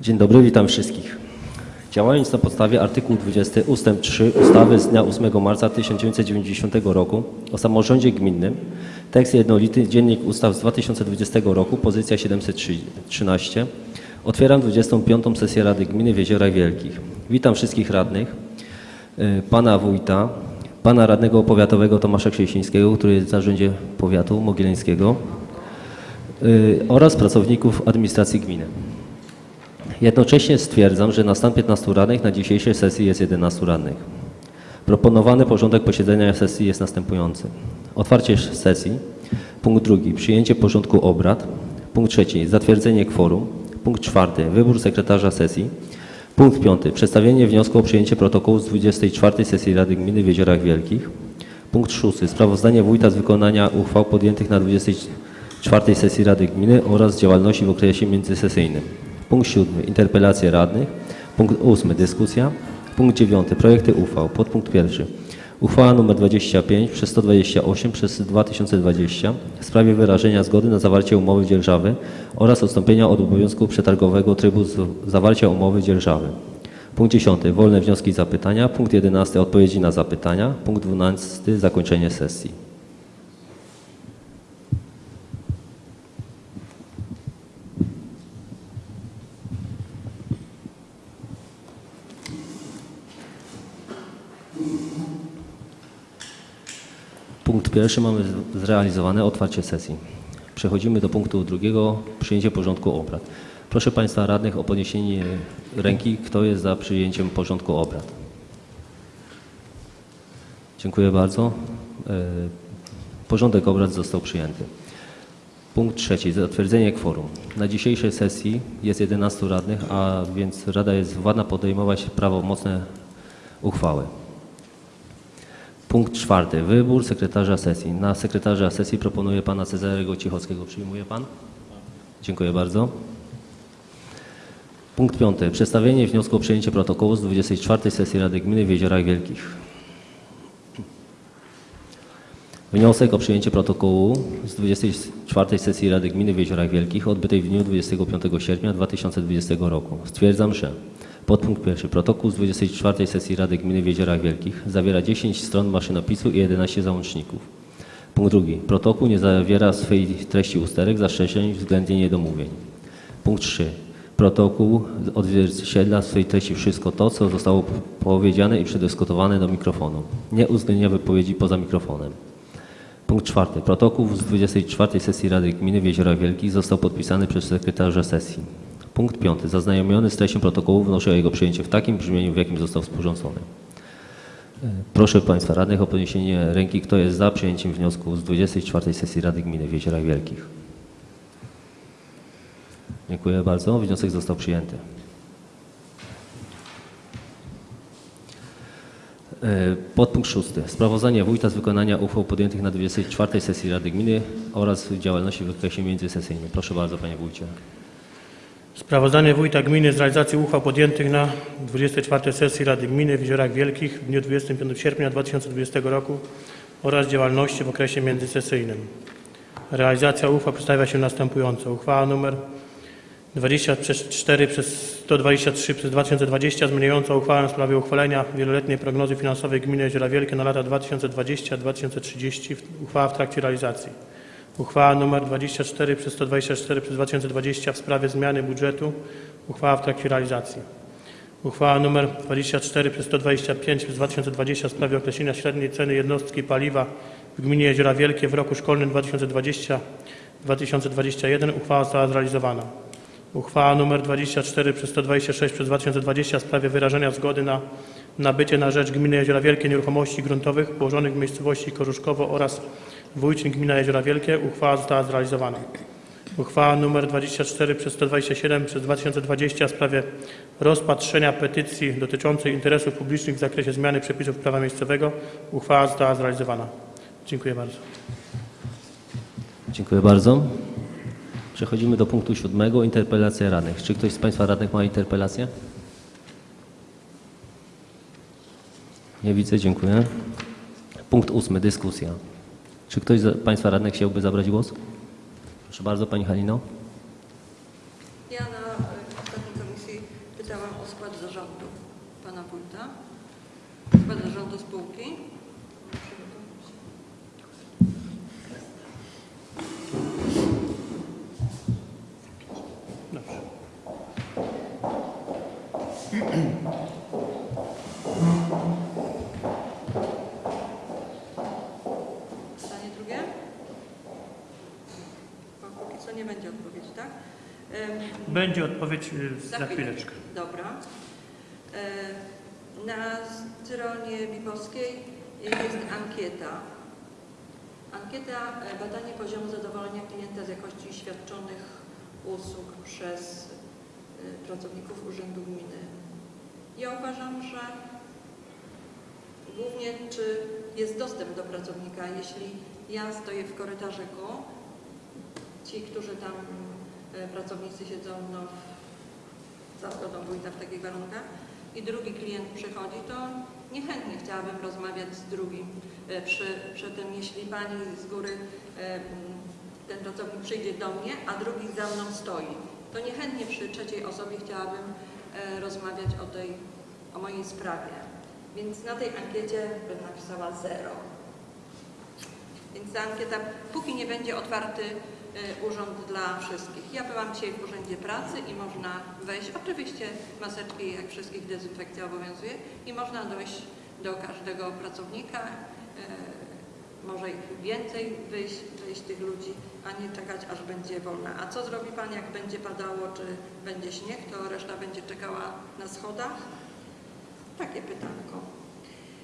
Dzień dobry, witam wszystkich. Działając na podstawie artykułu 20 ust. 3 ustawy z dnia 8 marca 1990 roku o samorządzie gminnym, tekst jednolity Dziennik Ustaw z 2020 roku, pozycja 713, otwieram 25. sesję Rady Gminy w Jeziorach Wielkich. Witam wszystkich radnych, y, pana wójta, pana radnego powiatowego Tomasza Krzesińskiego, który jest w zarządzie powiatu mogileńskiego y, oraz pracowników administracji gminy. Jednocześnie stwierdzam, że na stan 15 radnych na dzisiejszej sesji jest 11 radnych. Proponowany porządek posiedzenia sesji jest następujący. Otwarcie sesji. Punkt drugi. Przyjęcie porządku obrad. Punkt trzeci. Zatwierdzenie kworum. Punkt czwarty. Wybór sekretarza sesji. Punkt piąty. Przedstawienie wniosku o przyjęcie protokołu z 24 sesji Rady Gminy w Jeziorach Wielkich. Punkt szósty. Sprawozdanie wójta z wykonania uchwał podjętych na 24 sesji Rady Gminy oraz działalności w okresie międzysesyjnym. Punkt siódmy. Interpelacje radnych. Punkt ósmy. Dyskusja. Punkt dziewiąty. Projekty uchwał. Podpunkt pierwszy. Uchwała nr 25 przez 128 przez 2020 w sprawie wyrażenia zgody na zawarcie umowy dzierżawy oraz odstąpienia od obowiązku przetargowego trybu zawarcia umowy dzierżawy. Punkt 10. Wolne wnioski i zapytania. Punkt 11. Odpowiedzi na zapytania. Punkt 12. Zakończenie sesji. Punkt pierwszy mamy zrealizowane otwarcie sesji. Przechodzimy do punktu drugiego, przyjęcie porządku obrad. Proszę Państwa radnych o podniesienie ręki, kto jest za przyjęciem porządku obrad. Dziękuję bardzo. E, Porządek obrad został przyjęty. Punkt trzeci, zatwierdzenie kworum. Na dzisiejszej sesji jest 11 radnych, a więc Rada jest władna podejmować prawomocne uchwały. Punkt czwarty. Wybór sekretarza sesji. Na sekretarza sesji proponuję pana Cezarego Cichockiego. Przyjmuje pan? Dziękuję bardzo. Punkt piąty. Przedstawienie wniosku o przyjęcie protokołu z 24 sesji Rady Gminy w Jeziorach Wielkich. Wniosek o przyjęcie protokołu z 24 sesji Rady Gminy w Jeziorach Wielkich odbytej w dniu 25 sierpnia 2020 roku. Stwierdzam, że podpunkt pierwszy. Protokół z 24 sesji Rady Gminy w Jeziorach Wielkich zawiera 10 stron maszynopisu i 11 załączników. Punkt drugi. Protokół nie zawiera swej treści usterek, zastrzeżeń względnie niedomówień. Punkt 3. Protokół odzwierciedla w swojej treści wszystko to, co zostało powiedziane i przedyskutowane do mikrofonu. Nie uwzględnia wypowiedzi poza mikrofonem. Punkt czwarty. Protokół z 24 sesji Rady Gminy w Jeziorach Wielkich został podpisany przez sekretarza sesji. Punkt piąty. Zaznajomiony z treścią protokołu wnoszę o jego przyjęcie w takim brzmieniu, w jakim został sporządzony. Proszę Państwa radnych o podniesienie ręki, kto jest za przyjęciem wniosku z 24 sesji Rady Gminy w Jeziorach Wielkich. Dziękuję bardzo. Wniosek został przyjęty. E, Podpunkt szósty. Sprawozdanie wójta z wykonania uchwał podjętych na 24 sesji Rady Gminy oraz działalności w okresie międzysesyjnym. Proszę bardzo, panie wójcie. Sprawozdanie Wójta Gminy z realizacji uchwał podjętych na 24 sesji Rady Gminy w Jeziorach Wielkich w dniu 25 sierpnia 2020 roku oraz działalności w okresie międzysesyjnym. Realizacja uchwał przedstawia się następująco. Uchwała nr 24 przez 123 przez 2020 zmieniająca uchwałę w sprawie uchwalenia wieloletniej prognozy finansowej Gminy Jeziora Wielkie na lata 2020-2030. Uchwała w trakcie realizacji. Uchwała nr 24 przez 124 przez 2020 w sprawie zmiany budżetu. Uchwała w trakcie realizacji. Uchwała nr 24 przez 125 przez 2020 w sprawie określenia średniej ceny jednostki paliwa w gminie Jeziora Wielkie w roku szkolnym 2020-2021. Uchwała została zrealizowana. Uchwała nr 24 przez 126 przez 2020 w sprawie wyrażenia zgody na nabycie na rzecz gminy Jeziora Wielkie nieruchomości gruntowych położonych w miejscowości Korzuszkowo oraz Wójcin Gmina Jeziora Wielkie. Uchwała została zrealizowana. Uchwała nr 24 przez 127 przez 2020 w sprawie rozpatrzenia petycji dotyczącej interesów publicznych w zakresie zmiany przepisów prawa miejscowego. Uchwała została zrealizowana. Dziękuję bardzo. Dziękuję bardzo. Przechodzimy do punktu siódmego. Interpelacja radnych. Czy ktoś z Państwa radnych ma interpelację? Nie widzę, dziękuję. Punkt ósmy. Dyskusja. Czy ktoś z Państwa radnych chciałby zabrać głos? Proszę bardzo, Pani Halino. Ja na ostatniej komisji to nie będzie odpowiedź, tak? Em, Będzie odpowiedź y, za chwileczkę. Dobra. E, Na stronie Bibowskiej jest ankieta. Ankieta e, badanie poziomu zadowolenia klienta z jakości świadczonych usług przez e, pracowników Urzędu Gminy. Ja uważam, że głównie czy jest dostęp do pracownika. Jeśli ja stoję w korytarzyku, ci, którzy tam pracownicy siedzą no, za zgodą wójta w takich warunkach i drugi klient przychodzi, to niechętnie chciałabym rozmawiać z drugim. E, Przy, przy tym, jeśli pani z góry, e, ten pracownik przyjdzie do mnie, a drugi za mną stoi, to niechętnie przy trzeciej osobie chciałabym e, rozmawiać o tej, o mojej sprawie. Więc na tej ankiecie bym napisała zero. Więc ta ankieta, póki nie będzie otwarty urząd dla wszystkich. Ja byłam dzisiaj w Urzędzie Pracy i można wejść, oczywiście maseczki jak wszystkich dezynfekcja obowiązuje i można dojść do każdego pracownika, y, może ich więcej wyjść, wyjść tych ludzi, a nie czekać aż będzie wolna. A co zrobi Pan jak będzie padało, czy będzie śnieg, to reszta będzie czekała na schodach? Takie pytanko.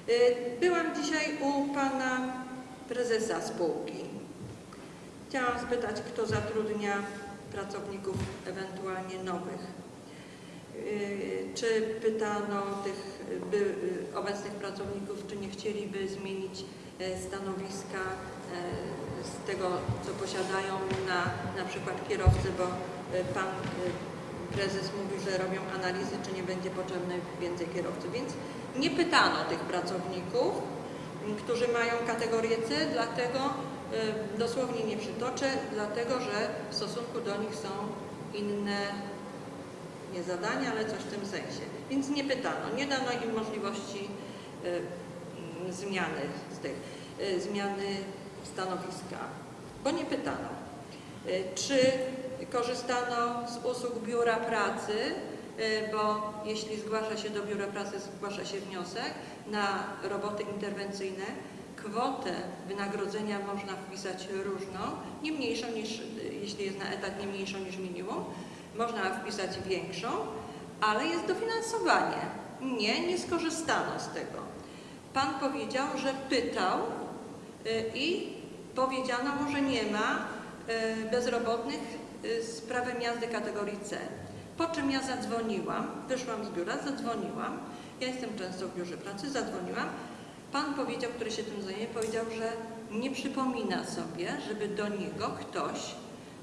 Y, Byłam dzisiaj u Pana prezesa spółki. Chciałam spytać, kto zatrudnia pracowników ewentualnie nowych. Yy, Czy pytano tych by, yy, obecnych pracowników, czy nie chcieliby zmienić e, stanowiska z tego, co posiadają na na przykład kierowcy, bo pan prezes mówił, że robią analizy, czy nie będzie potrzebne więcej kierowców. Więc nie pytano tych pracowników, którzy mają kategorię C, dlatego y, dosłownie nie przytoczę, dlatego że w stosunku do nich są inne nie zadania, ale coś w tym sensie. Więc nie pytano, nie dano im możliwości y, mm, zmiany z tych, y, zmiany stanowiska, bo nie pytano. Y, Czy korzystano z usług biura pracy, y, bo jeśli zgłasza się do biura pracy, zgłasza się wniosek na roboty interwencyjne, kwotę wynagrodzenia można wpisać różną, nie mniejszą niż, jeśli jest na etat, nie mniejszą niż minimum, można wpisać większą, ale jest dofinansowanie. Nie, nie skorzystano z tego. Pan powiedział, że pytał y, i powiedziano mu, że nie ma y, bezrobotnych y, z prawem jazdy kategorii C. Po czym ja zadzwoniłam, wyszłam z biura, zadzwoniłam. Ja jestem często w biurze pracy, zadzwoniłam. Pan powiedział, który się tym zajmuje, powiedział, że nie przypomina sobie, żeby do niego ktoś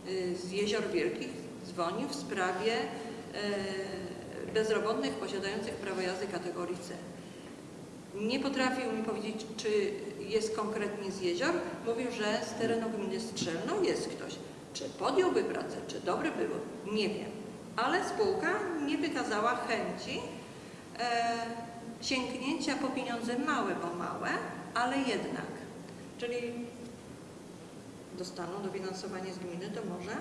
y, z Jezior Wielkich dzwonił w sprawie y, bezrobotnych posiadających prawo jazdy kategorii C. Nie potrafił mi powiedzieć, czy jest konkretnie z jezior. Mówił, że z terenu gminy Strzelno jest ktoś. Czy podjąłby pracę, czy dobre było, nie wiem. Ale spółka nie wykazała chęci e, sięgnięcia po pieniądze małe, bo małe, ale jednak. Czyli dostaną dofinansowanie z gminy, to może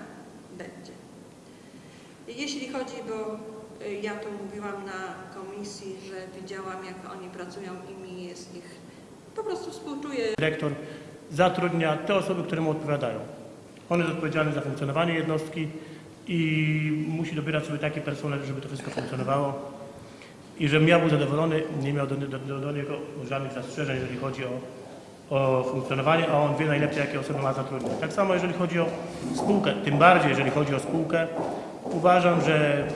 będzie. Jeśli chodzi, bo y, ja tu mówiłam na komisji, że widziałam jak oni pracują i mi jest ich, po prostu współczuję. Dyrektor zatrudnia te osoby, które mu odpowiadają. On jest odpowiedzialny za funkcjonowanie jednostki i musi dobierać sobie taki personel, żeby to wszystko funkcjonowało i żebym ja był zadowolony, nie miał do, do, do, do niego żadnych zastrzeżeń, jeżeli chodzi o, o funkcjonowanie, a on wie najlepiej, jakie osoby ma zatrudniać. Tak samo jeżeli chodzi o spółkę, tym bardziej jeżeli chodzi o spółkę, uważam, że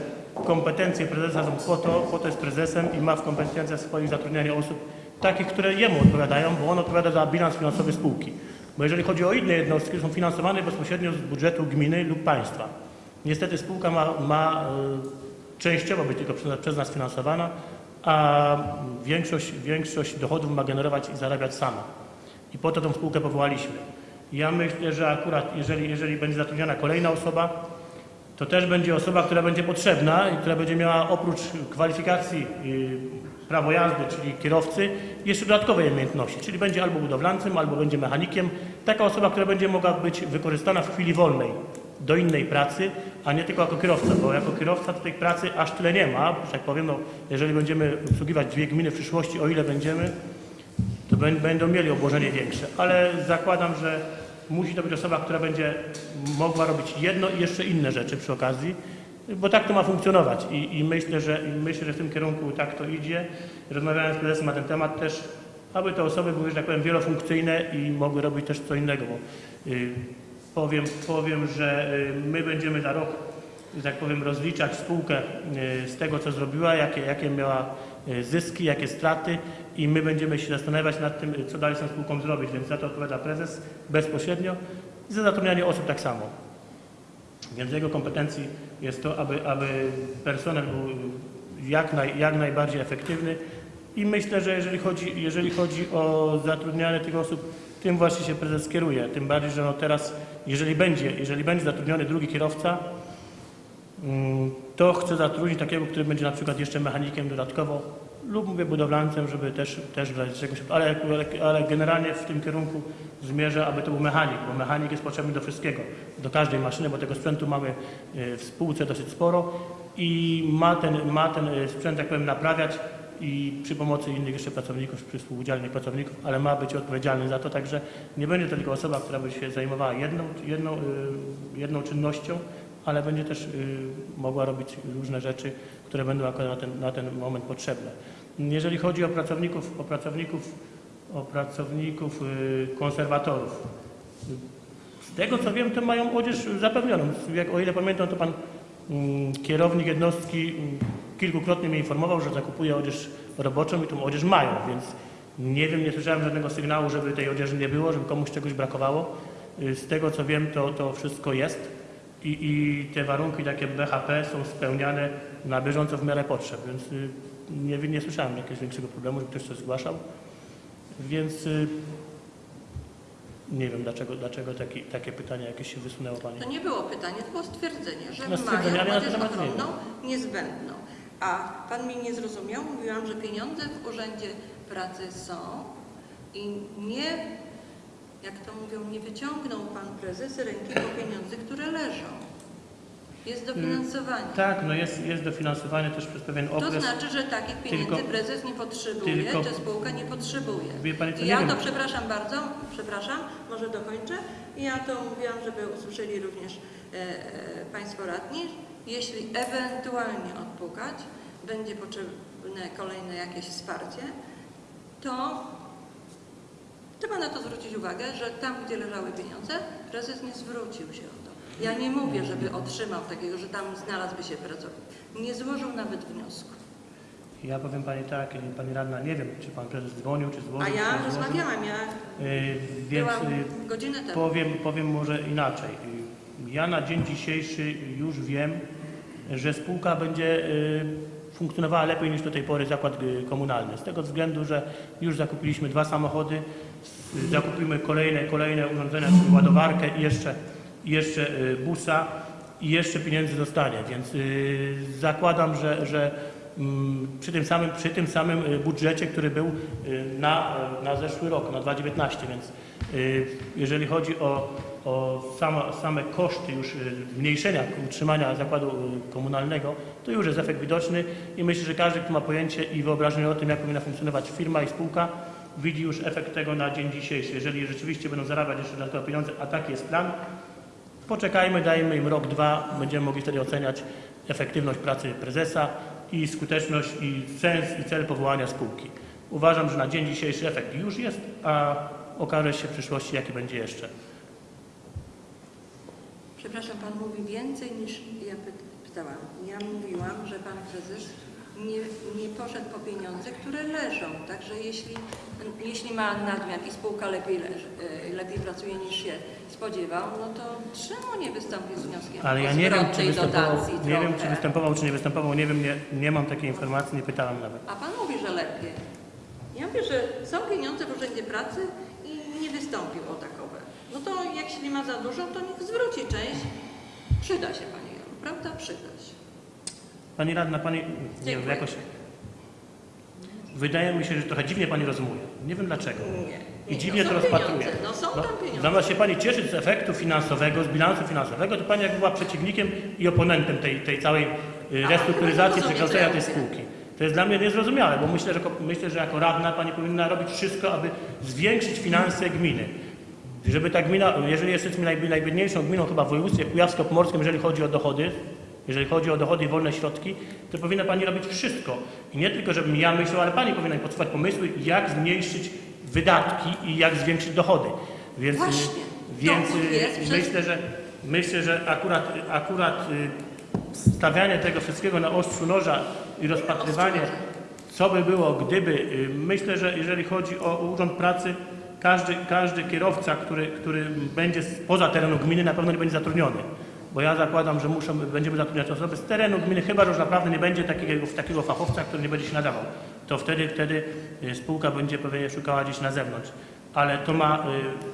kompetencje prezesa są po to, po to jest prezesem i ma w kompetencjach swoich zatrudnianie osób takich, które jemu odpowiadają, bo on odpowiada za bilans finansowy spółki. Bo jeżeli chodzi o inne jednostki, są finansowane bezpośrednio z budżetu gminy lub państwa. Niestety spółka ma, ma y, częściowo być tylko przez, nas finansowana, a większość, większość dochodów ma generować i zarabiać sama. I po to tą spółkę powołaliśmy. Ja myślę, że akurat jeżeli, jeżeli będzie zatrudniona kolejna osoba, to też będzie osoba, która będzie potrzebna i która będzie miała oprócz kwalifikacji y, prawo jazdy, czyli kierowcy, jeszcze dodatkowe umiejętności, czyli będzie albo budowlancem, albo będzie mechanikiem. Taka osoba, która będzie mogła być wykorzystana w chwili wolnej do innej pracy, a nie tylko jako kierowca, bo jako kierowca tej pracy aż tyle nie ma. Że tak powiem, no, jeżeli będziemy obsługiwać dwie gminy w przyszłości, o ile będziemy, to bę- będą mieli obłożenie większe. Ale zakładam, że musi to być osoba, która będzie mogła robić jedno i jeszcze inne rzeczy przy okazji, bo tak to ma funkcjonować i, i myślę, że, myślę, że w tym kierunku tak to idzie. Rozmawiałem z prezesem na ten temat też, aby te osoby były, że tak powiem, wielofunkcyjne i mogły robić też co innego, bo y, powiem, powiem, że y, my będziemy za rok, tak powiem, rozliczać spółkę y, z tego, co zrobiła, jakie, jakie miała y, zyski, jakie straty i my będziemy się zastanawiać nad tym, co dalej z tą spółką zrobić, więc za to odpowiada prezes bezpośrednio i za zatrudnianie osób tak samo. Więc jego kompetencji jest to, aby, aby personel był jak, naj, jak najbardziej efektywny i myślę, że jeżeli chodzi, jeżeli chodzi o zatrudnianie tych osób, tym właśnie się prezes kieruje. Tym bardziej, że no teraz, jeżeli będzie, jeżeli będzie zatrudniony drugi kierowca, mm, to chcę zatrudnić takiego, który będzie na przykład jeszcze mechanikiem dodatkowo lub mówię budowlańcem, żeby też, też razie czegoś, ale, ale, ale generalnie w tym kierunku zmierzę, aby to był mechanik, bo mechanik jest potrzebny do wszystkiego, do każdej maszyny, bo tego sprzętu mamy y, w spółce dosyć sporo i ma ten, ma ten y, sprzęt, jak powiem, naprawiać i przy pomocy innych jeszcze pracowników, przy współudzielnych pracowników, ale ma być odpowiedzialny za to, także nie będzie to tylko osoba, która by się zajmowała jedną, jedną, y, jedną czynnością, ale będzie też y, mogła robić różne rzeczy, które będą akurat na ten, na ten moment potrzebne. Jeżeli chodzi o pracowników, o pracowników, o pracowników y, konserwatorów, z tego co wiem, to mają odzież zapewnioną. Jak, o ile pamiętam, to pan mm, kierownik jednostki mm, kilkukrotnie mnie informował, że zakupuje odzież roboczą i tą odzież mają, więc nie wiem, nie słyszałem żadnego sygnału, żeby tej odzieży nie było, żeby komuś czegoś brakowało. Y, Z tego co wiem, to, to wszystko jest i, i te warunki takie BHP są spełniane na bieżąco w miarę potrzeb, więc y, nie, nie słyszałem jakiegoś większego problemu, żeby ktoś coś zgłaszał. Więc y, nie wiem, dlaczego, dlaczego taki, takie pytanie jakieś się wysunęło Pani. To nie było pytanie, to było stwierdzenie, że No, mają odzież ochronną niezbędną. A Pan mnie nie zrozumiał, mówiłam, że pieniądze w Urzędzie Pracy są i nie, jak to mówią, nie wyciągnął Pan Prezes ręki po pieniądze, które leżą. Jest dofinansowanie. Tak, no jest, jest dofinansowanie też przez pewien To okres. znaczy, że takich pieniędzy Tylko- prezes nie potrzebuje, tylko- czy spółka nie potrzebuje. Wie pani co, ja wiem. to przepraszam bardzo, przepraszam, może dokończę. I ja to mówiłam, żeby usłyszeli również e, e, Państwo radni. Jeśli ewentualnie odpukać, będzie potrzebne kolejne jakieś wsparcie, to trzeba na to zwrócić uwagę, że tam, gdzie leżały pieniądze, prezes nie zwrócił się o to. Ja nie mówię, żeby otrzymał takiego, że tam znalazłby się pracownik. Nie złożył nawet wniosku. Ja powiem Pani tak, y, Pani Radna, nie wiem, czy Pan Prezes dzwonił, czy złożył, A ja rozmawiałam, ja Y, Więc byłam y, godzinę temu. powiem, powiem może inaczej. Ja na dzień dzisiejszy już wiem, że spółka będzie y, funkcjonowała lepiej niż do tej pory zakład y, komunalny. Z tego względu, że już zakupiliśmy dwa samochody, s- zakupimy kolejne, kolejne urządzenia, ładowarkę i jeszcze, jeszcze y, busa i jeszcze pieniędzy dostanie. Więc y, zakładam, że, że mm, przy tym samym, przy tym samym y, budżecie, który był y, na, y, na zeszły rok, na 2019, więc y, jeżeli chodzi o, o sama, same koszty już y, zmniejszenia utrzymania zakładu y, komunalnego, to już jest efekt widoczny i myślę, że każdy, kto ma pojęcie i wyobrażenie o tym, jak powinna funkcjonować firma i spółka, widzi już efekt tego na dzień dzisiejszy. Jeżeli rzeczywiście będą zarabiać jeszcze dodatkowe pieniądze, a taki jest plan, Poczekajmy, dajmy im rok, dwa, będziemy mogli wtedy oceniać efektywność pracy prezesa i skuteczność i sens i cel powołania spółki. Uważam, że na dzień dzisiejszy efekt już jest, a okaże się w przyszłości, jaki będzie jeszcze. Przepraszam, Pan mówi więcej niż ja py- pytałam. Ja mówiłam, że Pan Prezes nie, nie poszedł po pieniądze, które leżą. Także jeśli, jeśli ma nadmiar i spółka lepiej, leży, e, lepiej pracuje niż się spodziewał, no to czemu nie wystąpić z wnioskiem Ale ja nie wiem, czy występował, dotacji nie wiem, czy występował, czy nie występował, nie wiem, nie, nie mam takiej informacji, nie pytałem nawet. A Pan mówi, że lepiej. Ja mówię, że są pieniądze w Urzędzie Pracy i nie wystąpił o takowe. No to jak się nie ma za dużo, to niech zwróci część. Przyda się Pani prawda? Przyda się. Pani radna, pani, nie wiem, jakoś... Wydaje mi się, że trochę dziwnie pani rozumuje. Nie wiem dlaczego. Nie. I nie, dziwnie no to rozpatruje. No są tam pieniądze. Zamiast się Pani cieszyć z efektu finansowego, z bilansu finansowego, to Pani jak była przeciwnikiem i oponentem tej, tej całej y, restrukturyzacji, no przekształcenia tej spółki. To jest dla mnie niezrozumiałe, bo myślę, że, myślę, że jako radna Pani powinna robić wszystko, aby zwiększyć finanse gminy. Żeby ta gmina, jeżeli jesteśmy najbi- najbiedniejszą gminą chyba w województwie kujawsko-pomorskim, jeżeli chodzi o dochody, jeżeli chodzi o dochody i wolne środki, to powinna Pani robić wszystko. I nie tylko, żebym ja myślał, ale Pani powinna podsuwać pomysły, jak zmniejszyć wydatki i jak zwiększyć dochody. Więc, Właśnie. więc przez- myślę, że myślę, że akurat, akurat y, stawianie tego wszystkiego na ostrzu noża i rozpatrywanie, co by było, gdyby, y, myślę, że jeżeli chodzi o Urząd Pracy, każdy, każdy kierowca, który, który będzie poza terenu gminy, na pewno nie będzie zatrudniony. Bo ja zakładam, że muszą, będziemy zatrudniać osoby z terenu gminy, chyba że już naprawdę nie będzie takiego, takiego fachowca, który nie będzie się nadawał. To wtedy, wtedy y, spółka będzie pewnie szukała gdzieś na zewnątrz. Ale to ma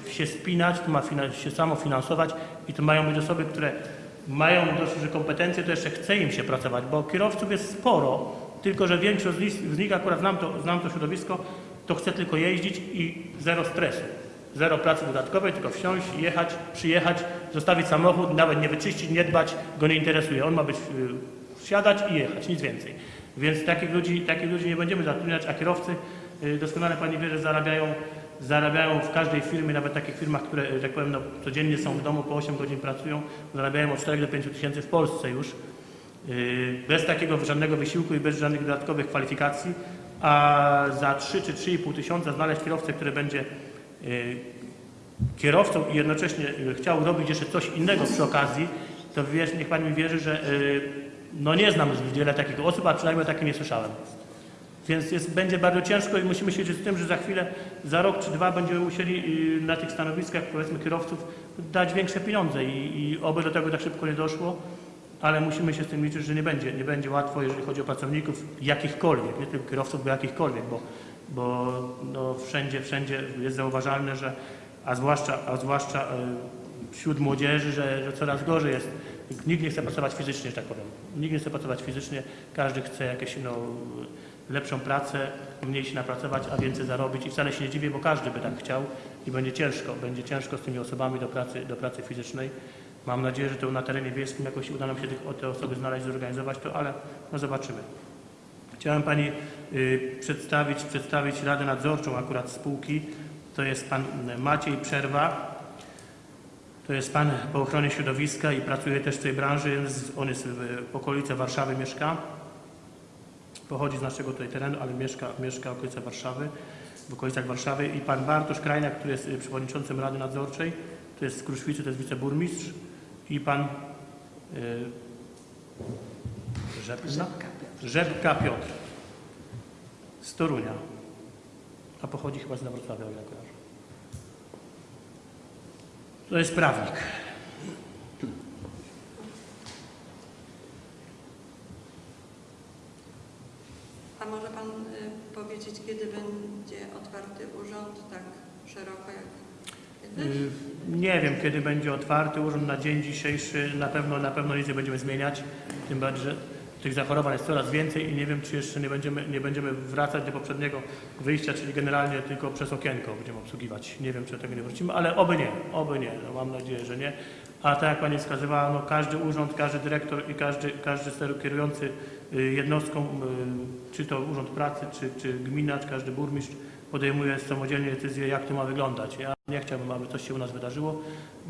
y, się spinać, to ma się samo finansować i to mają być osoby, które mają dość duże kompetencje, to jeszcze chce im się pracować, bo kierowców jest sporo, tylko że większość z nich, z nich akurat znam to, znam to środowisko, to chce tylko jeździć i zero stresu. Zero pracy dodatkowej, tylko wsiąść, jechać, przyjechać, zostawić samochód, nawet nie wyczyścić, nie dbać, go nie interesuje. On ma być, y, wsiadać i jechać, nic więcej. Więc takich ludzi, takich ludzi nie będziemy zatrudniać, a kierowcy, y, doskonale Pani wie, że zarabiają, zarabiają w każdej firmie, nawet takich firmach, które, y, tak powiem, no, codziennie są w domu, po 8 godzin pracują, zarabiają od 4 do 5 tysięcy w Polsce już. Bez takiego żadnego wysiłku i bez żadnych dodatkowych kwalifikacji, a za 3 czy 3,5 tysiąca znaleźć kierowcę, który będzie yy, kierowcą i jednocześnie yy, chciał robić jeszcze coś innego przy okazji, to niech Pani mi wierzy, że yy, no nie znam wiele takich osób, a przynajmniej o takim nie słyszałem. Więc jest, będzie bardzo ciężko i musimy się liczyć z tym, że za chwilę, za rok czy dwa będziemy musieli na tych stanowiskach, powiedzmy, kierowców dać większe pieniądze i, i oby do tego tak szybko nie doszło, ale musimy się z tym liczyć, że nie będzie, nie będzie łatwo, jeżeli chodzi o pracowników jakichkolwiek, nie tylko kierowców, bo jakichkolwiek, bo, bo no, wszędzie, wszędzie jest zauważalne, że, a zwłaszcza, a zwłaszcza e, wśród młodzieży, że, że coraz gorzej jest. Nikt nie chce pracować fizycznie, że tak powiem. Nikt nie chce pracować fizycznie, każdy chce jakieś no, lepszą pracę, mniej się napracować, a więcej zarobić i wcale się nie dziwię, bo każdy by tak chciał i będzie ciężko, będzie ciężko z tymi osobami do pracy, do pracy fizycznej. Mam nadzieję, że to na terenie wiejskim jakoś uda nam się te osoby znaleźć, zorganizować to, ale no zobaczymy. Chciałem Pani y, przedstawić, przedstawić Radę Nadzorczą akurat spółki. To jest Pan Maciej Przerwa. To jest Pan po ochronie środowiska i pracuje też w tej branży. On jest w, okolicy Warszawy mieszka. Pochodzi z naszego tutaj terenu, ale mieszka, mieszka w okolicy Warszawy, w okolicach Warszawy. I Pan Bartosz Krajniak, który jest y, przewodniczącym Rady Nadzorczej. To jest z Kruszwicy, to jest wiceburmistrz. I Pan y, Rzepka? Rzepka Piotr z Torunia, a pochodzi chyba z Wrocławia, o ile kojarzę. To jest prawnik. A może Pan y, powiedzieć, kiedy będzie otwarty urząd tak szeroko jak Nie wiem, kiedy będzie otwarty urząd na dzień dzisiejszy. Na pewno, na pewno nic nie będziemy zmieniać. Tym bardziej, że tych zachorowań jest coraz więcej i nie wiem, czy jeszcze nie będziemy, nie będziemy wracać do poprzedniego wyjścia, czyli generalnie tylko przez okienko będziemy obsługiwać. Nie wiem, czy do tego nie wrócimy, ale oby nie, oby nie. No, mam nadzieję, że nie. A tak jak Pani wskazywała, no, każdy urząd, każdy dyrektor i każdy, każdy kierujący y, jednostką, y, czy to Urząd Pracy, czy, czy gmina, czy każdy burmistrz podejmuje samodzielnie decyzję, jak to ma wyglądać. Ja nie chciałbym, aby coś się u nas wydarzyło.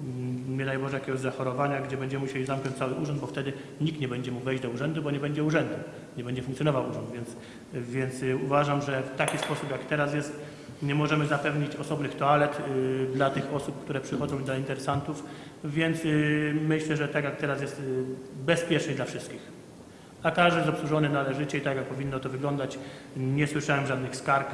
Mm, Nie daj Boże jakiegoś zachorowania, gdzie będziemy musieli zamknąć cały urząd, bo wtedy nikt nie będzie mógł wejść do urzędu, bo nie będzie urzędu, nie będzie funkcjonował urząd. Więc, więc y, uważam, że w taki sposób, jak teraz jest, nie możemy zapewnić osobnych toalet y, dla tych osób, które przychodzą dla interesantów, więc y, myślę, że tak jak teraz jest y, bezpieczniej dla wszystkich. A każdy jest obsłużony należycie i tak jak powinno to wyglądać. Nie słyszałem żadnych skarg.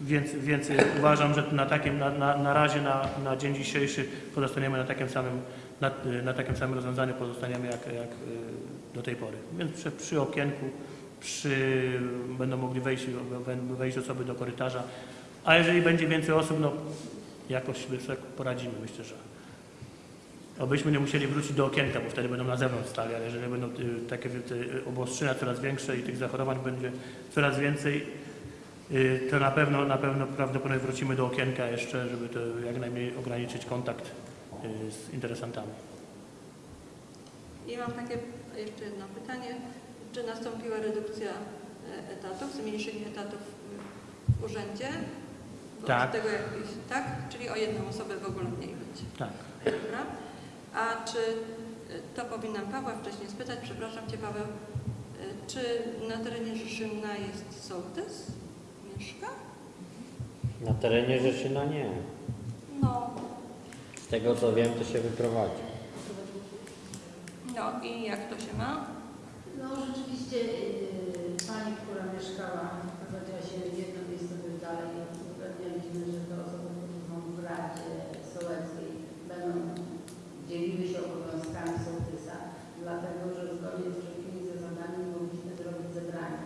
Więc, więc uważam, że na, takim, na, na, na razie na, na dzień dzisiejszy pozostaniemy na takim samym, na, na takim samym rozwiązaniu pozostaniemy jak, jak y, do tej pory. Więc przy, przy okienku przy, będą mogli wejść, wejść osoby do korytarza. A jeżeli będzie więcej osób, no jakoś sobie poradzimy, myślę, że. Obyśmy nie musieli wrócić do okienka, bo wtedy będą na zewnątrz stali, ale jeżeli będą y, takie y, obostrzenia coraz większe i tych zachorowań będzie coraz więcej, to na pewno, na pewno prawdopodobnie wrócimy do okienka jeszcze, żeby to jak najmniej ograniczyć kontakt y, z interesantami. I mam takie jeszcze jedno pytanie. Czy nastąpiła redukcja e, etatów, zmniejszenie etatów w urzędzie Tak. Tak. Tego tak? Czyli o jedną osobę w ogóle mniej będzie. Tak. Dobra. A czy, y, to powinnam Pawła wcześniej spytać, przepraszam Cię Paweł, y, czy na terenie Rzeszymna jest sołtys? Mieszka? Na terenie Rzeszyna nie. No, Z tego co wiem, to się wyprowadzi. no i jak to się ma? No rzeczywiście yy, pani, która mieszkała, prowadziła się jedno miejsce dalej, uzgadnialiśmy, że te osoby, które są w Radzie Sołeckiej będą dzieliły się obowiązkami sołtysa, dlatego że zgodnie z wszelkimi zasadami mogliśmy zrobić zebrania.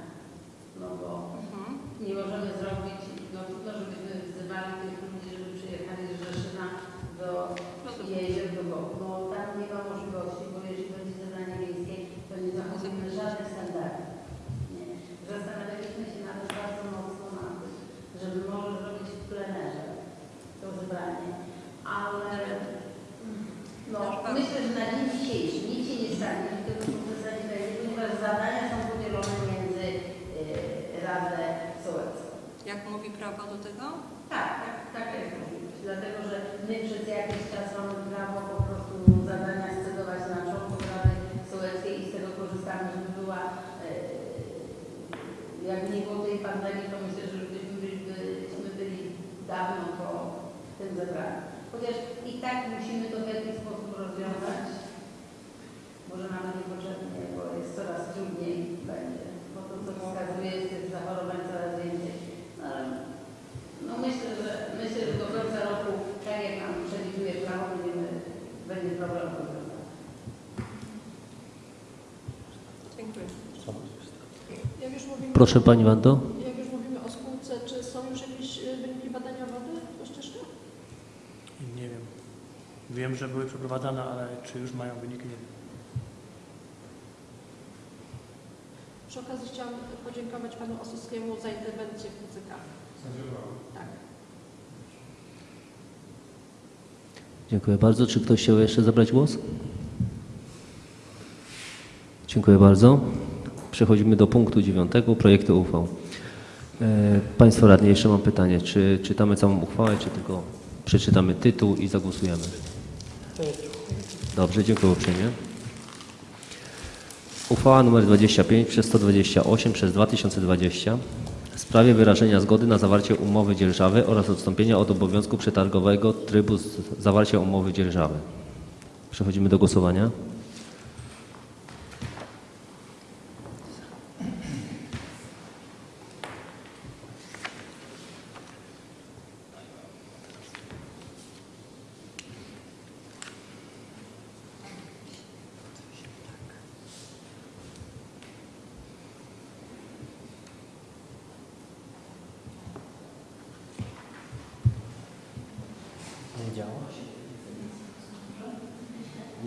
No bo Mhm. Nie możemy zrobić, no trudno, żebyśmy wzywali tych ludzi, żeby przyjechali z Rzeszyna do jezior do Bogu. No tam nie ma możliwości, bo jeśli będzie zebranie miejskie, to nie zachowujemy żadnych standardów. Nie. Zastanawialiśmy się nawet bardzo mocno nad tym, żeby może zrobić w plenerze to zebranie, ale no, myślę, że na dzień dzisiejszy nic się nie stanie, jeśli tego sukcesa nie będzie, ponieważ zadania są podzielone między yy, Radę Sołecką. Jak mówi prawo do tego? Tak, tak, taka jest możliwość. Dlatego, że my przez jakiś czas mamy prawo po prostu zadania scedować na członków Rady Sołeckiej i z tego korzystamy, żeby była, e, jakby nie było tej pandemii, to myślę, że byśmy byli, byśmy byli dawno po tym zebraniu. Chociaż i tak musimy to w jakiś sposób rozwiązać. Może nawet niepotrzebnie, bo jest coraz trudniej będzie. Bo to, co wskazuje, jest tych zachorowań coraz więcej. No, ale no myślę, że myślę, że do końca roku, tak jak nam przewiduje prawo, będziemy, będzie problem rozwiązany. Dziękuję. Jak już mówimy, Proszę Pani Wando. Jak już mówimy o spółce, czy są już jakieś y, wyniki badania wody po ścieżkach? Nie wiem. Wiem, że były przeprowadzane, ale czy już mają wyniki, nie wiem. Przy okazji chciałam podziękować Panu Osuskiemu za interwencję w PCK. Tak. Dziękuję bardzo. Czy ktoś chciał jeszcze zabrać głos? Dziękuję bardzo. Przechodzimy do punktu dziewiątego, projektu uchwał. E, Państwo radni, jeszcze mam pytanie. Czy czytamy całą uchwałę, czy tylko przeczytamy tytuł i zagłosujemy? Dobrze, dziękuję uprzejmie. Uchwała nr 25 przez 128 przez 2020 w sprawie wyrażenia zgody na zawarcie umowy dzierżawy oraz odstąpienia od obowiązku przetargowego trybu zawarcia umowy dzierżawy. Przechodzimy do głosowania.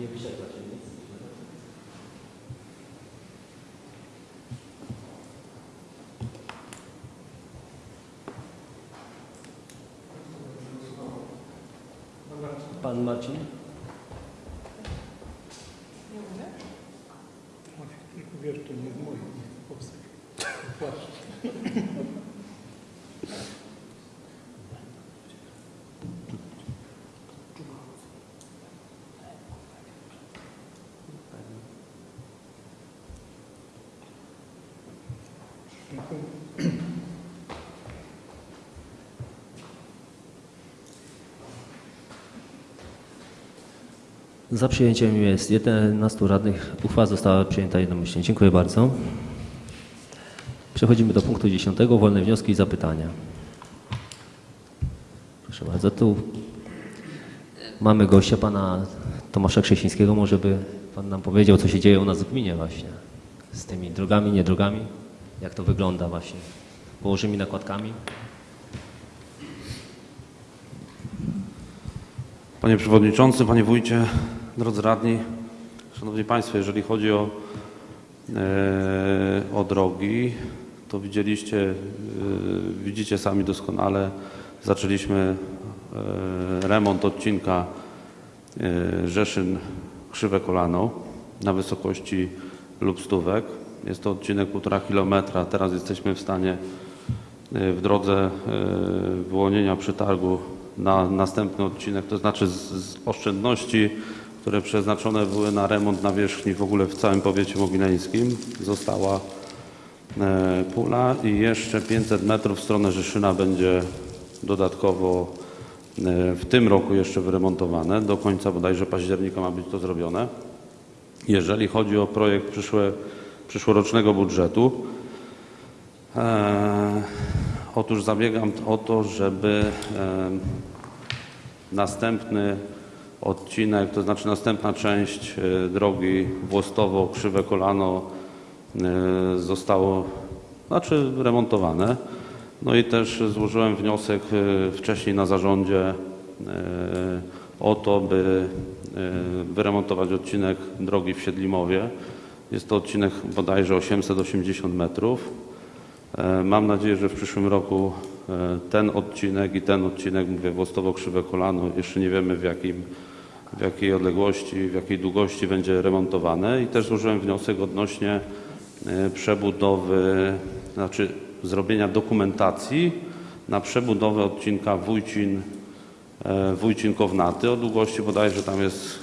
Nie się nic. Pan Marcin? Nie mówię? Wiesz, to nie w moim powstać. Za przyjęciem jest 11 radnych. Uchwała została przyjęta jednomyślnie. Dziękuję bardzo. Przechodzimy do punktu 10. Wolne wnioski i zapytania. Proszę bardzo, tu mamy gościa, pana Tomasza Krzesińskiego. Może by pan nam powiedział, co się dzieje u nas w gminie właśnie z tymi drogami, niedrogami? Jak to wygląda właśnie? Położymi nakładkami? Panie Przewodniczący, Panie Wójcie, drodzy radni, Szanowni Państwo, jeżeli chodzi o, e, o drogi, to widzieliście, e, widzicie sami doskonale, zaczęliśmy e, remont odcinka e, Rzeszyn-Krzywe Kolano na wysokości lub stówek. Jest to odcinek półtora kilometra. Teraz jesteśmy w stanie y, w drodze y, wyłonienia przetargu na następny odcinek, to znaczy z, z oszczędności, które przeznaczone były na remont nawierzchni w ogóle w całym powiecie mogileńskim, została e, pula i jeszcze 500 metrów w stronę Rzeszyna będzie dodatkowo w tym roku jeszcze wyremontowane. Do końca bodajże października ma być to zrobione. Jeżeli chodzi o projekt przyszłe, przyszłorocznego budżetu, e, otóż zabiegam o to, żeby e, następny odcinek, to znaczy następna część e, drogi Włostowo, Krzywe Kolano e, zostało znaczy remontowane. No i też złożyłem wniosek e, wcześniej na zarządzie e, o to, by wyremontować odcinek drogi w Siedlimowie. Jest to odcinek bodajże 880 metrów. E, Mam nadzieję, że w przyszłym roku e, ten odcinek i ten odcinek, mówię Włostowo Krzywe Kolano, jeszcze nie wiemy w, jakim, w jakiej odległości, w jakiej długości będzie remontowane i też złożyłem wniosek odnośnie e, przebudowy, znaczy zrobienia dokumentacji na przebudowę odcinka Wójcin, Wójcin Kownaty o długości bodajże tam jest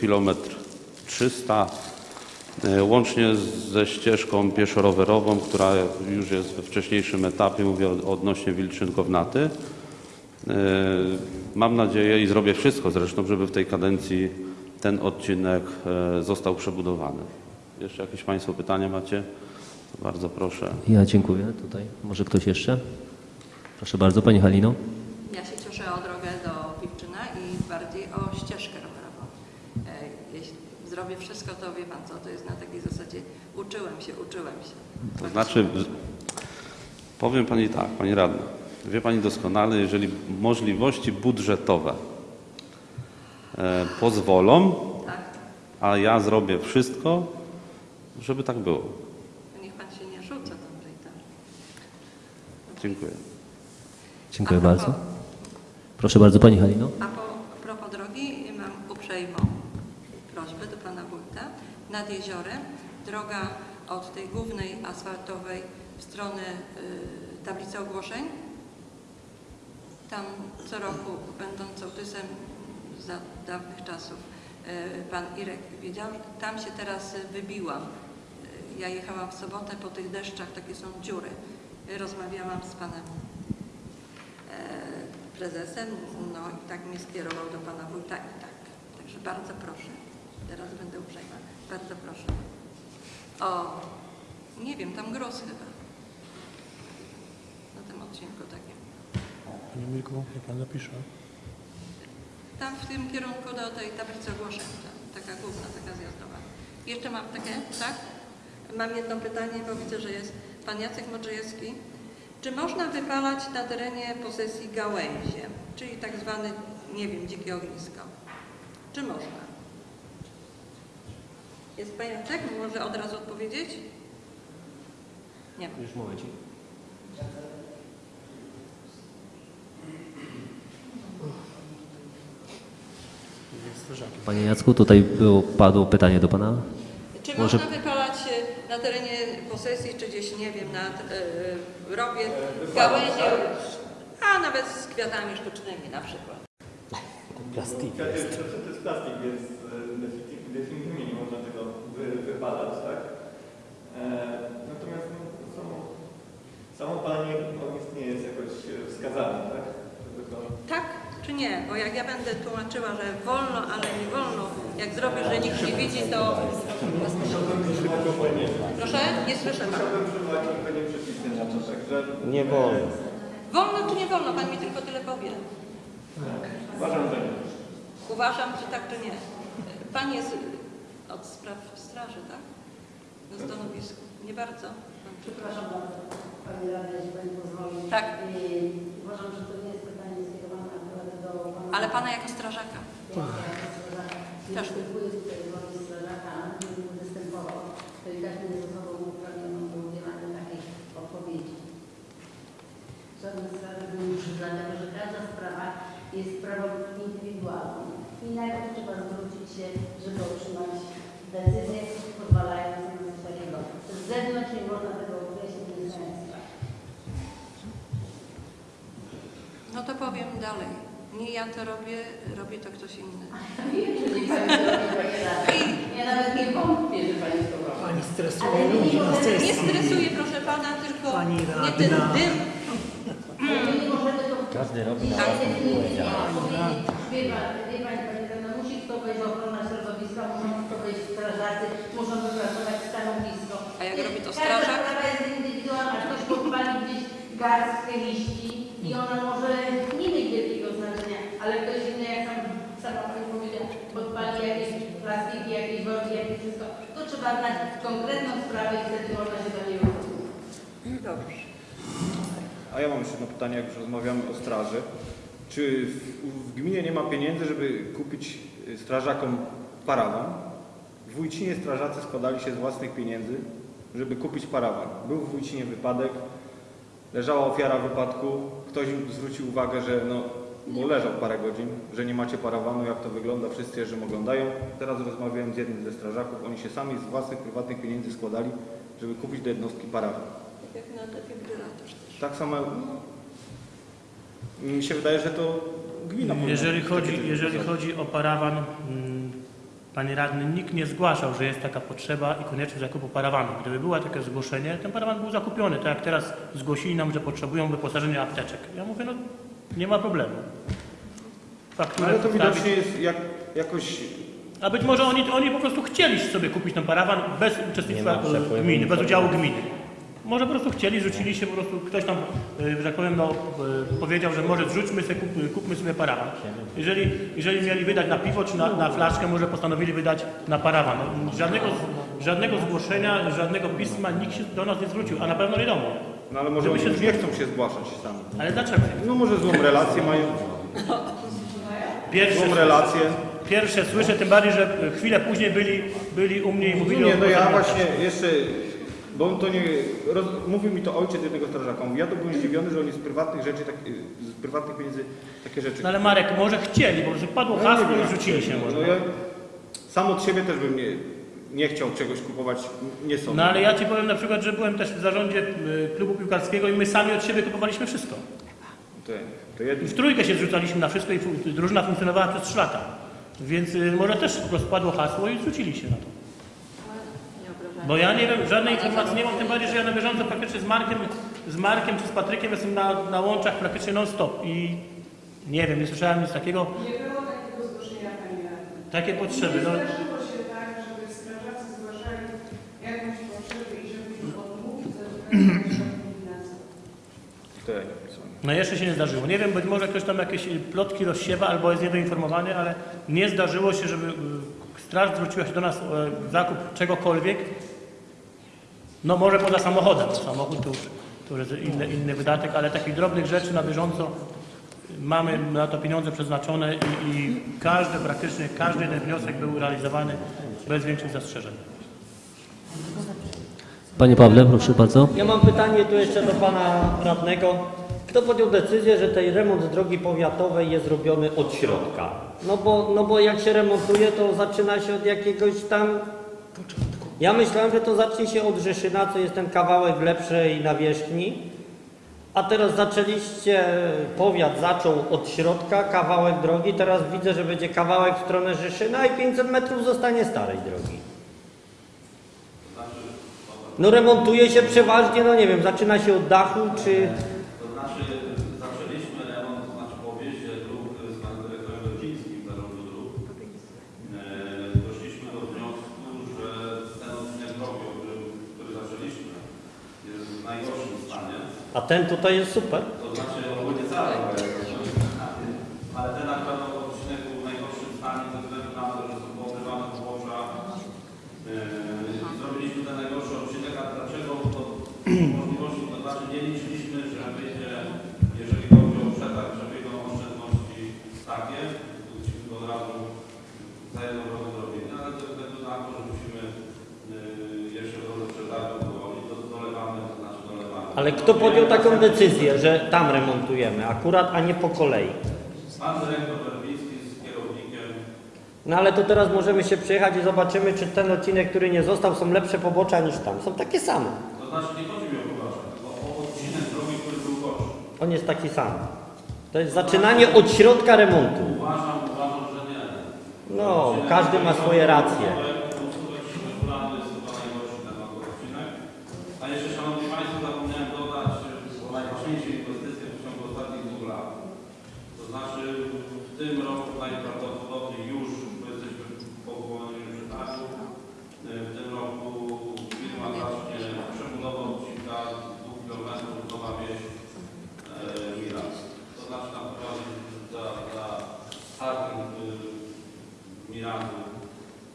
kilometr 300 E, Łącznie ze ścieżką pieszo-rowerową, która już jest we wcześniejszym etapie, mówię od- odnośnie Wilczyn-Kownaty. E, Mam nadzieję i zrobię wszystko zresztą, żeby w tej kadencji ten odcinek e, został przebudowany. Jeszcze jakieś Państwo pytania macie? Bardzo proszę. Ja dziękuję. Tutaj może ktoś jeszcze? Proszę bardzo, Pani Halino. Ja się cieszę o drogę do Piwczyna i bardziej o ścieżkę rowerową. E, Zrobię wszystko, to wie Pan co, to jest na takiej zasadzie uczyłem się, uczyłem się. To znaczy, powiem Pani tak, Pani Radna, wie Pani doskonale, jeżeli możliwości budżetowe e, pozwolą, Tak? a ja zrobię wszystko, żeby tak było. Niech Pan się nie rzuca tam tak. Dziękuję. Dziękuję A propos- bardzo. Proszę bardzo, Pani Halino. A po propos drogi mam uprzejmą Pana Wójta. Nad jeziorem droga od tej głównej asfaltowej w stronę y, tablicy ogłoszeń. Tam co roku, będąc sołtysem za dawnych czasów, y, Pan Irek wiedział, tam się teraz wybiłam. Y, Ja jechałam w sobotę po tych deszczach, takie są dziury. Rozmawiałam z Panem e, prezesem, no i tak mnie skierował do pana wójta i tak. Także bardzo proszę, teraz będę uprzejma, bardzo proszę. O, nie wiem, tam gruz chyba. Na tym odcinku takim. Panie Mirku, niech Pan napisze. Tam w tym kierunku do tej tablicy ogłoszeń, ta, taka główna, taka zjazdowa. Jeszcze mam takie, tak? Mam jedno pytanie, bo widzę, że jest pan Jacek Modrzejewski. Czy można wypalać na terenie posesji gałęzie, czyli tak zwany, nie wiem, dzikie ognisko? Czy można? Jest pan Jacek? Może od razu odpowiedzieć? Nie. Już momencik. Jest strażakiem. Panie Jacku, tutaj było, padło pytanie do Pana. Czy Może- można wypalać e, na terenie posesji, czy gdzieś, nie wiem, nad e, rowie, gałęzie, a nawet z kwiatami sztucznymi na przykład? Plastik. To jest, to jest plastik, więc e, definitywnie, definitywnie nie można tego wypalać, tak? E, natomiast no, samo, samo palenie ognisk nie jest jakoś e, wskazane, tak? To, Tak czy nie? Bo jak ja będę tłumaczyła, że wolno, ale nie wolno, jak zrobię, że nikt nie widzi, to... Proszę? Nie słyszę chciałbym przywołać odpowiednie przepisy na to, także Nie wolno. Wolno czy nie wolno? Pan mi tylko tyle powie. uważam, że nie. Uważam, czy tak, czy nie. Pan jest spraw straży, tak? Na stanowisku. Nie bardzo. Przepraszam bardzo, Pani Rada, jeśli Pani pozwoli. Tak. Yy, Uważam, że to nie jest pytanie skierowane akurat do Pana. Ale pana jako strażaka. Ja jako strażaka nie Też. występuję tutaj w roli strażaka, gdybym występował, to i tak nie jest osobą uprawnioną do udzielania takiej odpowiedzi. Żaden strażak nie musi, dlatego że każda sprawa jest sprawą indywidualną. I najpierw trzeba zwrócić się, żeby otrzymać decyzję pozwalającą na coś takiego. Z zewnątrz nie można tego określić, nie znają sprawy. to powiem dalej. Nie ja to robię, robi to ktoś inny. Pani. Ja nawet nie wątpię, że Pani to robi. Pani stresuje ludzi na nie sesji. Nie stresuję, proszę pana, tylko Pani nie ten radna. dym. Nie możemy to... Każdy robi na Tak, własną odpowiedzialność. Wie Pan, wie Pani, Panie Radny, musi to wejść ochrona muszą to strażacy, muszą wypracować stanowisko. A jak robi to Każda strażak? sprawa jest indywidualna. Ktoś podpali gdzieś garstkę liści i ona może nie mieć wielkiego znaczenia, ale ktoś inny, jak sam, sama Pani powiedziała, podpali jakieś plastiki, jakieś worki, jakieś wszystko. To trzeba znać konkretną sprawę i wtedy można się do niej. Dobrze. A ja mam jeszcze jedno pytanie, jak już rozmawiamy o straży. Czy w, w gminie nie ma pieniędzy, żeby kupić y, strażakom parawan? W Wójcinie strażacy składali się z własnych pieniędzy, żeby kupić parawan. Był w Wójcinie wypadek, leżała ofiara wypadku, ktoś im zwrócił uwagę, że no, bo leżał parę godzin, że nie macie parawanu, jak to wygląda, wszyscy jeżdżą, oglądają. Teraz rozmawiałem z jednym ze strażaków, oni się sami z własnych prywatnych pieniędzy składali, żeby kupić do jednostki parawan. Tak jak na defibrylator też. Tak samo mi się wydaje, że to gmina Jeżeli chodzi, jeżeli chodzi o parawan, mm, Panie Radny, nikt nie zgłaszał, że jest taka potrzeba i konieczność zakupu parawanu. Gdyby było takie zgłoszenie, ten parawan był zakupiony, tak jak teraz zgłosili nam, że potrzebują wyposażenia apteczek. Ja mówię, no nie ma problemu. Fakturę Ale to wstawić. widocznie jest jak, jakoś... A być może oni, oni po prostu chcieli sobie kupić ten parawan bez uczestnictwa gminy, bez udziału gminy. Może po prostu chcieli, rzucili się, po prostu ktoś tam, e, że tak powiem, no, e, powiedział, że może zrzućmy sobie, kup, kupmy sobie parawan. Jeżeli, jeżeli mieli wydać na piwo czy na, na flaszkę, może postanowili wydać na parawan. No, Żadnego, żadnego zgłoszenia, żadnego pisma nikt się do nas nie zwrócił, a na pewno nie do mnie. No ale może oni się nie chcą się zgłaszać sami. Ale dlaczego? No może złą relację mają, Pierwsze, złą relację. pierwsze słyszę, tym bardziej, że chwilę później byli, byli u mnie i mówili Nie, o no ja właśnie jeszcze... Bo on to nie... Roz, mówił mi to ojciec jednego strażaka. Mówi, ja to byłem zdziwiony, że oni z prywatnych rzeczy, tak, z prywatnych pieniędzy takie rzeczy... No ale Marek, może chcieli, bo że padło No hasło wiem, i rzucili się może. No ja sam od siebie też bym nie, nie chciał czegoś kupować, nie są. No ale ja Ci powiem na przykład, że byłem też w zarządzie y, klubu piłkarskiego i my sami od siebie kupowaliśmy wszystko. To, to jedno. W trójkę się zrzucaliśmy na wszystko i drużyna funkcjonowała przez 3 lata. Więc y, może też po prostu padło hasło i zrzucili się na to. Bo ja nie wiem, żadnej informacji nie mam, tym bardziej, że ja na bieżąco praktycznie z Markiem, z Markiem czy z Patrykiem jestem na, na łączach praktycznie non-stop i nie wiem, nie słyszałem nic takiego, Nie było takiego zgłoszenia Pani Radny. takie potrzeby. No, Nie zdarzyło się tak, żeby strażacy zgłaszali jakąś potrzebę i nie pisałem. No jeszcze się nie zdarzyło. Nie wiem, być może ktoś tam jakieś plotki rozsiewa albo jest niedoinformowany, ale nie zdarzyło się, żeby y, straż zwróciła się do nas o zakup czegokolwiek. No może poza samochodem. Samochód to już, to już jest inny, inny wydatek, ale takich drobnych rzeczy na bieżąco mamy na to pieniądze przeznaczone i, i każdy, praktycznie każdy jeden wniosek był realizowany bez większych zastrzeżeń. Panie Pawle, proszę bardzo. Ja mam pytanie tu jeszcze do pana radnego. Kto podjął decyzję, że ten remont drogi powiatowej jest robiony od środka? No bo, no bo jak się remontuje, to zaczyna się od jakiegoś tam... Ja myślałem, że to zacznie się od Rzeszyna, co jest ten kawałek lepszej nawierzchni. A teraz zaczęliście, powiat zaczął od środka, kawałek drogi, teraz widzę, że będzie kawałek w stronę Rzeszyna i 500 metrów zostanie starej drogi. No remontuje się przeważnie, no nie wiem, zaczyna się od dachu, czy... To znaczy zaczęliśmy remont, to znaczy po objeździe dróg z panem dyrektorem Godzińskim zarządu dróg. E, doszliśmy do wniosku, że ten odcinek drogi, o którym, który zaczęliśmy, jest w najgorszym stanie. A ten tutaj jest super. To znaczy cały ale ten akurat odcinek był w najgorszym stanie ze względu na to, że są poobrywane pobocza. Yy, i zrobiliśmy ten najgorszy odcinek, a dlaczego to możliwości, to znaczy nie liczyliśmy, że wyjdzie, jeżeli chodzi o przetarg, że wyjdą oszczędności takie, chcieliśmy to od razu za jedną drogę zrobili, ale ze względu na to, że musimy yy, jeszcze w drodze przetargu dołożyć, to dolewamy, to znaczy dolewamy. Ale kto podjął taką decyzję, że tam remontujemy akurat, a nie po kolei? Pan dyrektor Werbiński z kierownikiem No ale to teraz możemy się przejechać i zobaczymy, czy ten odcinek, który nie został, są lepsze pobocza niż tam. Są takie same. To znaczy nie chodzi mi o poważnie, tylko o odcinek drogi, który był gorszy. On jest taki sam. To jest zaczynanie od środka remontu. Uważam, uważam, że nie. No, każdy ma swoje racje. A jeszcze Szanowni Państwo zapomniałem dodać o najważniejszej inwestycji w ciągu ostatnich dwóch lat. To znaczy w tym roku najprawdopodobniej już, bo jesteśmy po powołaniu przetargu, w tym roku firma zacznie przebudowę odcinka 2 km Nowa Wieś e, Miras. To znaczy na przykład za, za startem y, Mirazu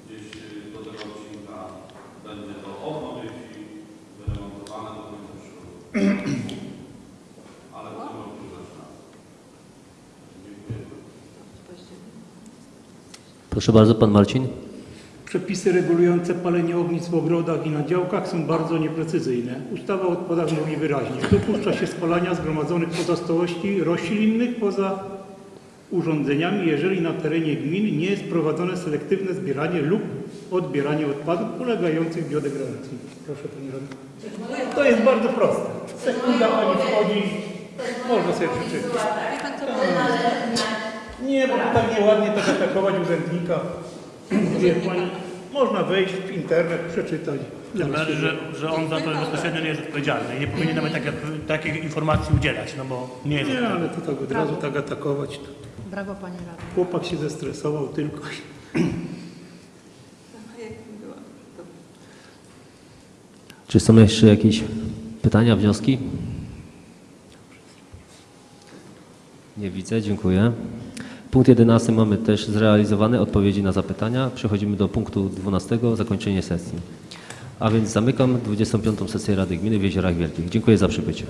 gdzieś y, do tego odcinka będzie to odnowić i wyremontowane do końca przyszłego roku. Ale w tym roku już zaczynamy. Dziękuję. Proszę bardzo, pan Marcin. Przepisy regulujące palenie ognisk w ogrodach i na działkach są bardzo nieprecyzyjne. Ustawa o odpadach mówi wyraźnie, dopuszcza się spalania zgromadzonych pozostałości roślinnych poza urządzeniami, jeżeli na terenie gmin nie jest prowadzone selektywne zbieranie lub odbieranie odpadów polegających biodegradacji. Proszę Pani Radny. To jest bardzo proste. Sekunda Pani wchodzi, można sobie przeczytać. Nie, bo to tak nieładnie tak atakować urzędnika. Wie Pani, można wejść w internet, przeczytać. Bardziej, że, że on za to bezpośrednio nie jest odpowiedzialny i nie powinien nawet takie, takich informacji udzielać, no bo nie jest Nie, ale to tak od razu tak atakować. To. Brawo Panie Radny. Chłopak się zestresował tylko. Czy są jeszcze jakieś pytania, wnioski? Nie widzę, dziękuję. Punkt 11 mamy też zrealizowane odpowiedzi na zapytania. Przechodzimy do punktu 12, zakończenie sesji. A więc zamykam 25. sesję Rady Gminy w Jeziorach Wielkich. Dziękuję za przybycie.